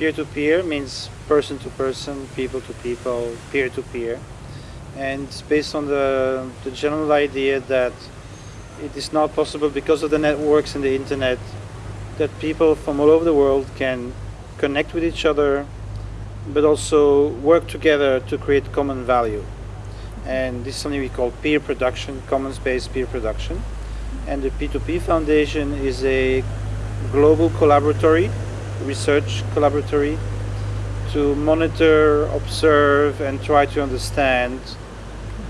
peer-to-peer means person to person, people to people, peer to peer. And it's based on the, the general idea that it is not possible because of the networks and the internet that people from all over the world can connect with each other but also work together to create common value. And this is something we call peer production, commons-based peer production. And the P2P Foundation is a global collaboratory, research collaboratory, to monitor, observe, and try to understand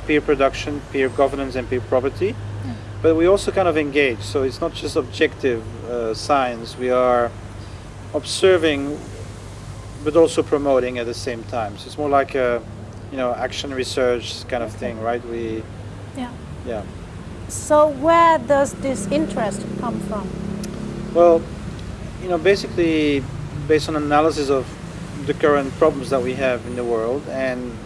peer production, peer governance, and peer property. Mm. But we also kind of engage, so it's not just objective uh, science. We are observing but also promoting at the same time. So it's more like a, you know, action research kind of thing, right? We, yeah, yeah. So where does this interest come from? Well, you know, basically based on analysis of the current problems that we have in the world, and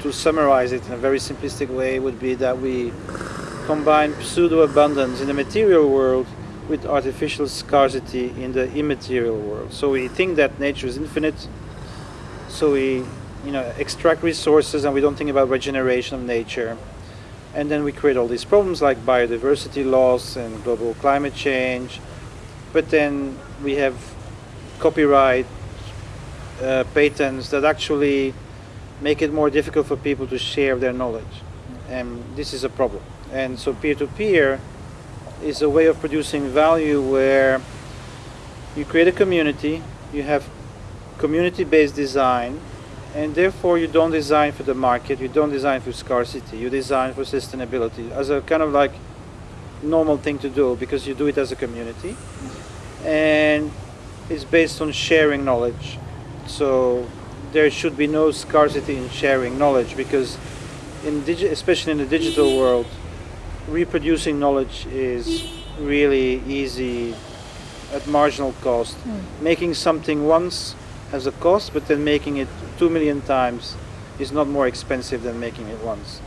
to summarize it in a very simplistic way, would be that we combine pseudo abundance in the material world with artificial scarcity in the immaterial world. So we think that nature is infinite, so we you know, extract resources and we don't think about regeneration of nature. And then we create all these problems like biodiversity loss and global climate change. But then we have copyright uh, patents that actually make it more difficult for people to share their knowledge. And this is a problem. And so peer-to-peer -peer is a way of producing value where you create a community, you have community-based design, and therefore you don't design for the market, you don't design for scarcity, you design for sustainability as a kind of like normal thing to do because you do it as a community. And it's based on sharing knowledge. So there should be no scarcity in sharing knowledge because in especially in the digital world, reproducing knowledge is really easy at marginal cost. Mm. Making something once has a cost, but then making it two million times is not more expensive than making it once.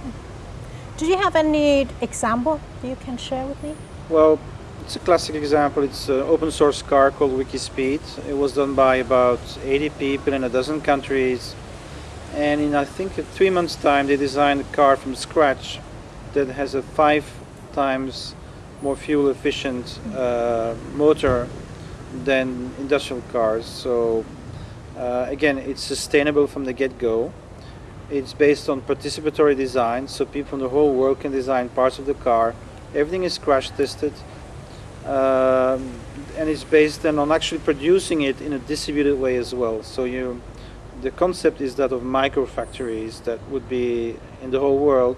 Do you have any example you can share with me? Well, it's a classic example. It's an open source car called Wikispeed. It was done by about 80 people in a dozen countries. And in I think three months time they designed a car from scratch that has a five times more fuel efficient uh, motor than industrial cars. So uh, again, it's sustainable from the get-go. It's based on participatory design, so people from the whole world can design parts of the car. Everything is crash tested. Um, and it's based then on actually producing it in a distributed way as well. So you, the concept is that of micro factories that would be in the whole world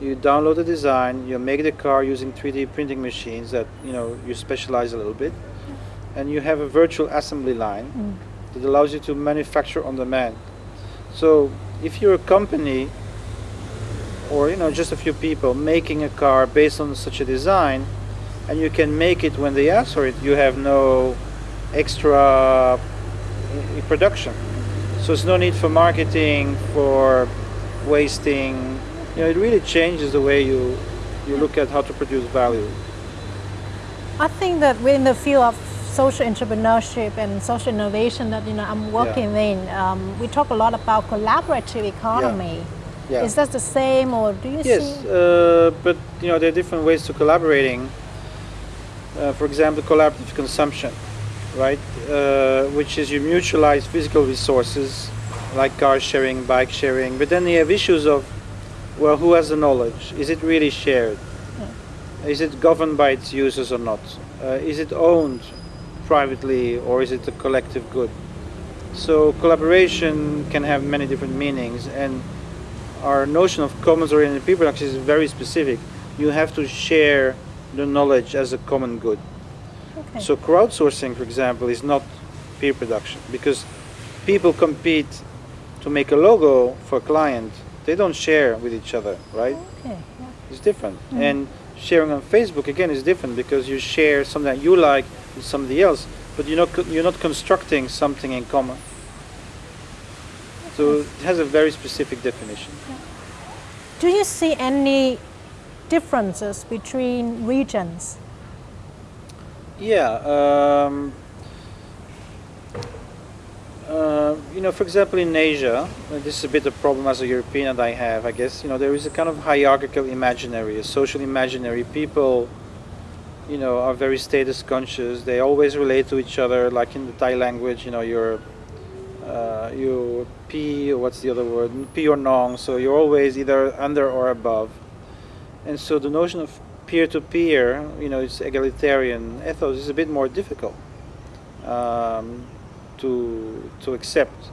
you download the design, you make the car using 3D printing machines that, you know, you specialize a little bit, and you have a virtual assembly line mm. that allows you to manufacture on demand. So if you're a company or, you know, just a few people making a car based on such a design, and you can make it when they ask for it, you have no extra production. So there's no need for marketing, for wasting you know, it really changes the way you, you look at how to produce value. I think that within the field of social entrepreneurship and social innovation that you know I'm working yeah. in, um, we talk a lot about collaborative economy. Yeah. Yeah. Is that the same, or do you yes, see? Yes, uh, but you know there are different ways to collaborating. Uh, for example, collaborative consumption, right? Uh, which is you mutualize physical resources like car sharing, bike sharing, but then you have issues of well, who has the knowledge? Is it really shared? Yeah. Is it governed by its users or not? Uh, is it owned privately or is it a collective good? So collaboration can have many different meanings and our notion of commons-oriented people production is very specific. You have to share the knowledge as a common good. Okay. So crowdsourcing, for example, is not peer production because people compete to make a logo for a client they don't share with each other, right? Okay. Yeah. It's different. Mm. And sharing on Facebook again is different because you share something that you like with somebody else, but you're not you're not constructing something in common. So it has a very specific definition. Yeah. Do you see any differences between regions? Yeah. Um, Uh, you know, for example, in Asia, this is a bit of a problem as a European that I have, I guess, you know, there is a kind of hierarchical imaginary, a social imaginary. People, you know, are very status conscious. They always relate to each other, like in the Thai language, you know, you're, uh, you P, what's the other word, P or Nong, so you're always either under or above. And so the notion of peer-to-peer, -peer, you know, it's egalitarian ethos is a bit more difficult. Um, to to accept.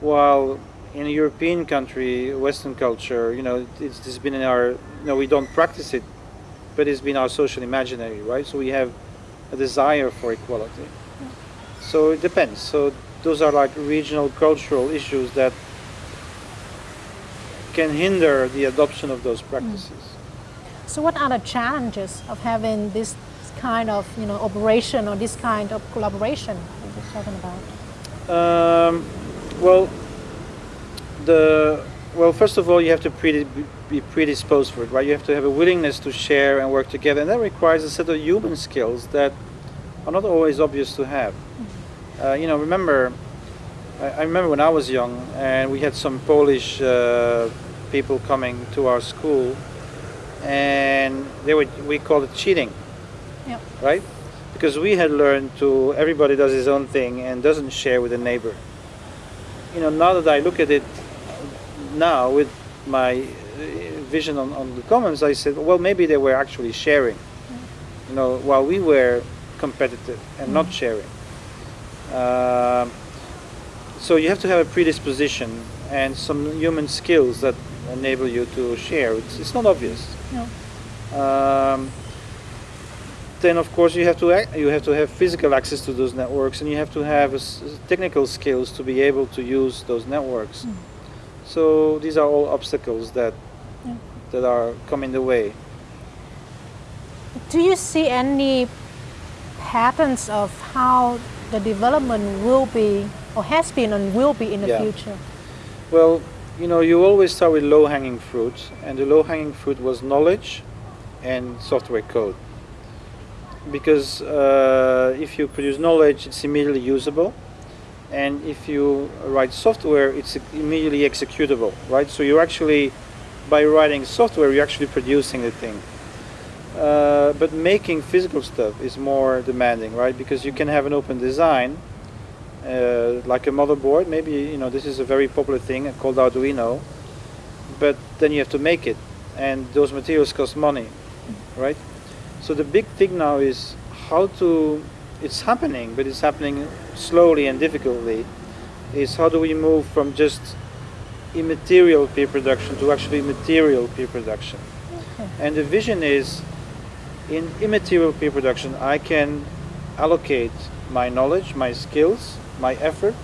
While in a European country, Western culture, you know, it's, it's been in our, you know, we don't practice it, but it's been our social imaginary, right? So we have a desire for equality. So it depends. So those are like regional cultural issues that can hinder the adoption of those practices. Mm. So what are the challenges of having this kind of you know operation or this kind of collaboration we were talking about? Um, well, the well, first of all, you have to be predisposed for it, right? You have to have a willingness to share and work together, and that requires a set of human skills that are not always obvious to have. Uh, you know, remember, I, I, remember when I was young, and we had some Polish uh, people coming to our school, and they would we call it cheating, yep. right? because we had learned to everybody does his own thing and doesn't share with the neighbor. You know, now that I look at it now with my uh, vision on, on the commons, I said, well, maybe they were actually sharing. You know, while we were competitive and not sharing. Uh, so you have to have a predisposition and some human skills that enable you to share. It's, it's not obvious. No. Um, then of course you have to act, you have to have physical access to those networks and you have to have technical skills to be able to use those networks. Mm. So these are all obstacles that yeah. that are coming the way. Do you see any patterns of how the development will be or has been and will be in the yeah. future? Well, you know, you always start with low-hanging fruit, and the low-hanging fruit was knowledge and software code because uh, if you produce knowledge, it's immediately usable. And if you write software, it's immediately executable, right? So you're actually, by writing software, you're actually producing the thing. Uh, but making physical stuff is more demanding, right? Because you can have an open design, uh, like a motherboard. Maybe you know this is a very popular thing called Arduino, but then you have to make it, and those materials cost money, right? So the big thing now is how to, it's happening, but it's happening slowly and difficultly, is how do we move from just immaterial peer production to actually material peer production. Okay. And the vision is, in immaterial peer production, I can allocate my knowledge, my skills, my effort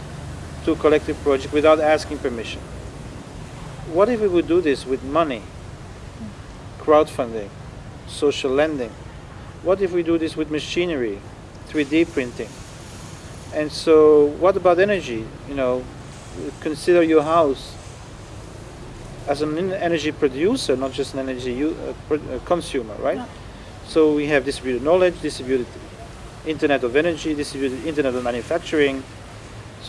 to a collective project without asking permission. What if we would do this with money, crowdfunding, social lending, what if we do this with machinery, 3D printing? And so what about energy? You know, consider your house as an energy producer, not just an energy uh, uh, consumer, right? So we have distributed knowledge, distributed internet of energy, distributed internet of manufacturing.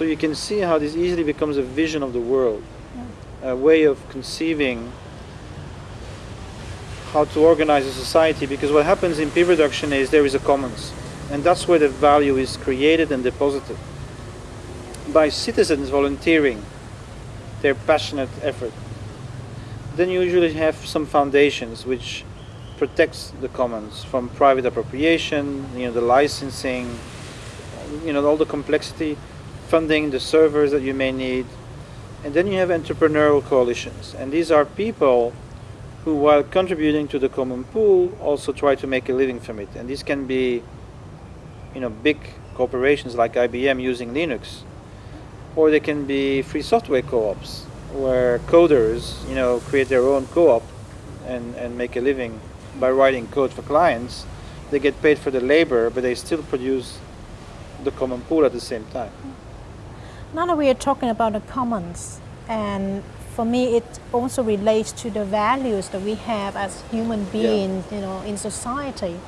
So you can see how this easily becomes a vision of the world, a way of conceiving how to organize a society because what happens in peer production is there is a commons and that's where the value is created and deposited. By citizens volunteering their passionate effort then you usually have some foundations which protects the commons from private appropriation you know the licensing you know all the complexity funding the servers that you may need and then you have entrepreneurial coalitions and these are people who, while contributing to the common pool, also try to make a living from it. And these can be, you know, big corporations like IBM using Linux, or they can be free software co-ops where coders, you know, create their own co-op and, and make a living by writing code for clients. They get paid for the labor, but they still produce the common pool at the same time. Now that we are talking about the commons, and for me, it also relates to the values that we have as human beings, yeah. you know, in society.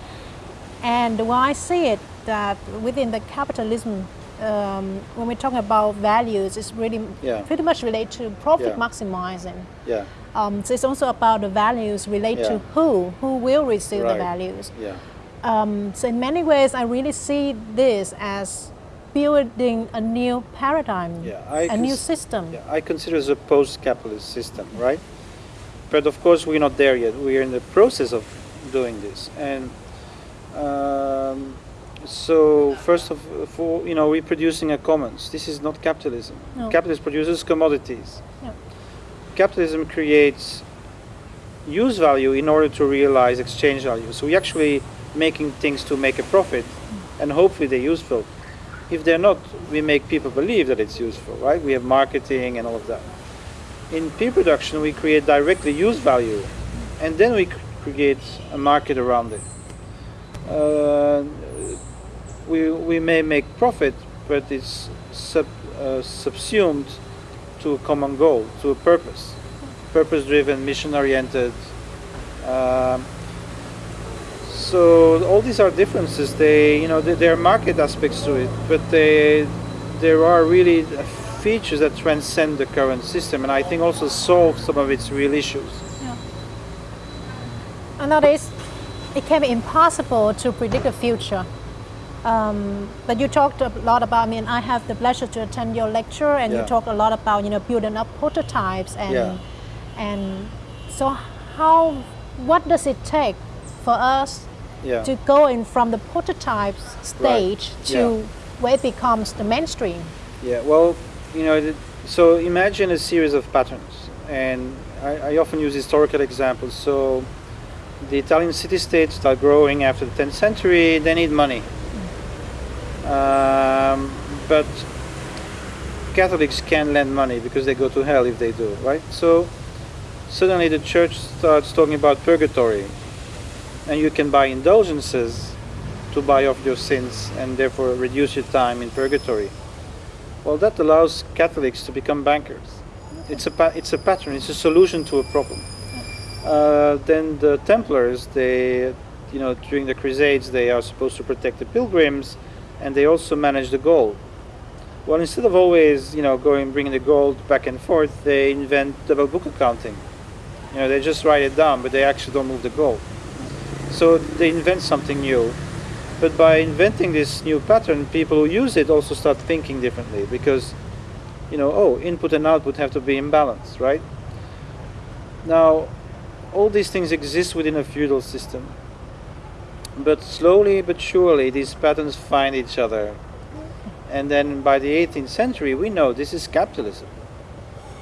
And why I see it that within the capitalism um, when we're talking about values, it's really Yeah. pretty much related to profit Yeah. maximizing. Yeah, Um, so it's also about the values relate to who, who will receive the values. yeah, Um, so in many ways, I really see this as building a new paradigm, Yeah, I a new system. yeah. I consider it a post-capitalist system, right? But of course, we're not there yet. We're in the process of doing this, and um, so first of all, you know, we're producing a commons. This is not capitalism. No. Capitalism produces commodities. Yeah. Capitalism creates use value in order to realize exchange value. So we're actually making things to make a profit, and hopefully they're useful. If they're not, we make people believe that it's useful, right? We have marketing and all of that. In peer production, we create directly use value, and then we create a market around it. Uh, we, we may make profit, but it's sub, uh, subsumed to a common goal, to a purpose, purpose-driven, mission-oriented. Um, so all these are differences. They, you know, there there are market aspects to it, but they, there are really features that transcend the current system, and I think also solve some of its real issues. Yeah. And nowadays, it can be impossible to predict the future. Um, but you talked a lot about. I mean, I have the pleasure to attend your lecture, and you Yeah. talk a lot about you know building up prototypes and Yeah. and so how what does it take for us Yeah. to go in from the prototype stage to Yeah. where it becomes the mainstream? Yeah, well, you know, so imagine a series of patterns, and I, I often use historical examples. So, the Italian city-states are growing after the 10th century, they need money. Um, but Catholics can't lend money because they go to hell if they do, right? So, suddenly the church starts talking about purgatory, and you can buy indulgences to buy off your sins and therefore reduce your time in purgatory. Well, that allows Catholics to become bankers. It's a it's a pattern. It's a solution to a problem. Uh, then the Templars, they, you know, during the Crusades, they are supposed to protect the pilgrims, and they also manage the gold. Well, instead of always, you know, going bringing the gold back and forth, they invent double book accounting. You know, they just write it down, but they actually don't move the gold. So they invent something new. But by inventing this new pattern, people who use it also start thinking differently because, you know, oh, input and output have to be in balance, right? Now, all these things exist within a feudal system. But slowly but surely, these patterns find each other. And then by the 18th century, we know this is capitalism.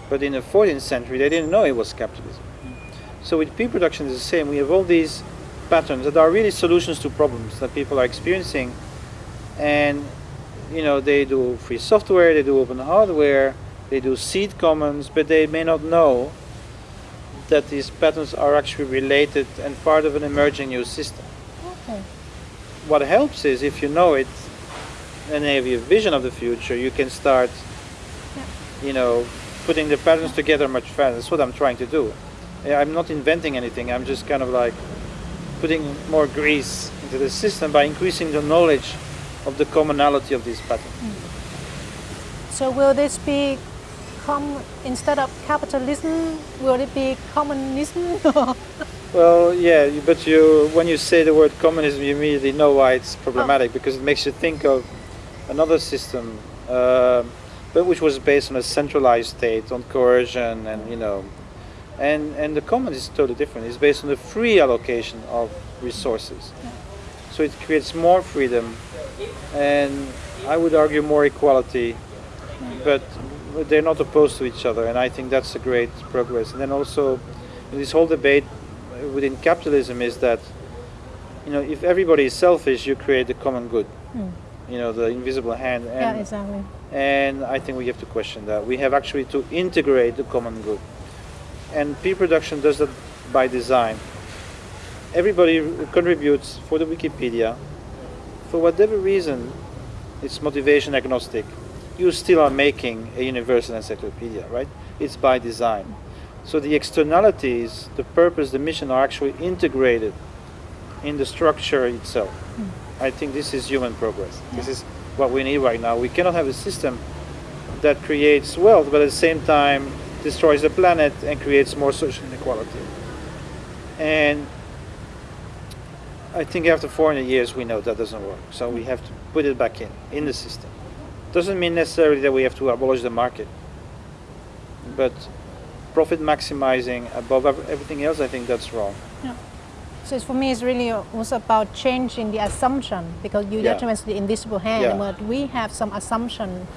But in the 14th century, they didn't know it was capitalism. So with peer production, it's the same. We have all these patterns that are really solutions to problems that people are experiencing. And, you know, they do free software, they do open hardware, they do seed commons, but they may not know that these patterns are actually related and part of an emerging new system. Okay. What helps is if you know it and have a vision of the future, you can start, you know, putting the patterns together much faster. That's what I'm trying to do. I'm not inventing anything. I'm just kind of like putting more grease into the system by increasing the knowledge of the commonality of these patterns. So will this be com- instead of capitalism, will it be communism? Well, yeah, but you when you say the word communism, you immediately know why it's problematic because it makes you think of another system, uh, but which was based on a centralized state, on coercion, and you know, and and the commons is totally different. It's based on the free allocation of resources, so it creates more freedom, and I would argue more equality, but they're not opposed to each other, and I think that's a great progress. And then also, this whole debate within capitalism is that you know if everybody is selfish, you create the common good. Hmm. You know the invisible hand, and yeah, exactly. and I think we have to question that. We have actually to integrate the common good, and peer production does that by design. Everybody contributes for the Wikipedia, for whatever reason, it's motivation agnostic. You still are making a universal encyclopedia, right? It's by design. So the externalities, the purpose, the mission are actually integrated in the structure itself. Hmm. I think this is human progress. This is what we need right now. We cannot have a system that creates wealth, but at the same time destroys the planet and creates more social inequality. And I think after 400 years, we know that doesn't work. So we have to put it back in, in the system. Doesn't mean necessarily that we have to abolish the market, but profit maximizing above everything else, I think that's wrong. Yeah. So for me, it's really also about changing the assumption because you yeah. mentioned the invisible hand, yeah. but we have some assumption.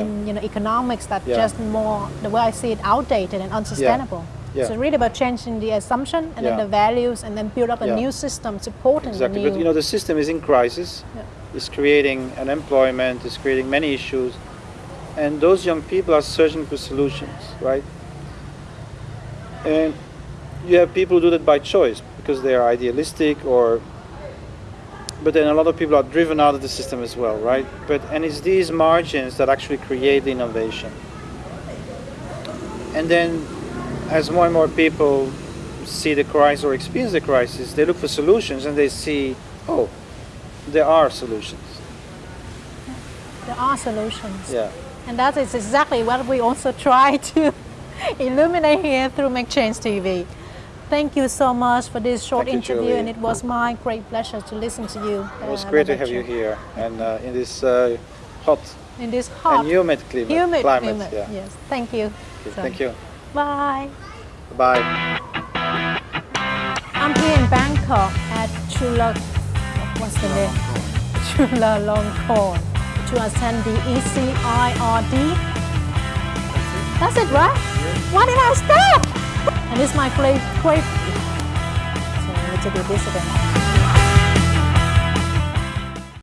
In you know economics that yeah. just more the way I see it outdated and unsustainable. Yeah. So really about changing the assumption and then the values and then build up a new system supporting exactly. But you know the system is in crisis. It's creating unemployment. It's creating many issues, and those young people are searching for solutions, right? And you have people who do that by choice because they are idealistic or but then a lot of people are driven out of the system as well, right? But and it's these margins that actually create the innovation. And then as more and more people see the crisis or experience the crisis, they look for solutions and they see, oh, there are solutions. There are solutions. Yeah. And that is exactly what we also try to illuminate here through Make Change TV. Thank you so much for this short Thank interview, you, and it was my great pleasure to listen to you. It was uh, great to have you here, and uh, in this uh, hot, in this hot, and humid climate. Humid climate, climate. Yeah. Yes. Thank you. Okay, so, thank you. Bye. Bye. I'm here in Bangkok at Chula. What's the name? Chulalongkorn to attend the ECIRD that's it, right? Why did I stop? And is my great. So need to do this again.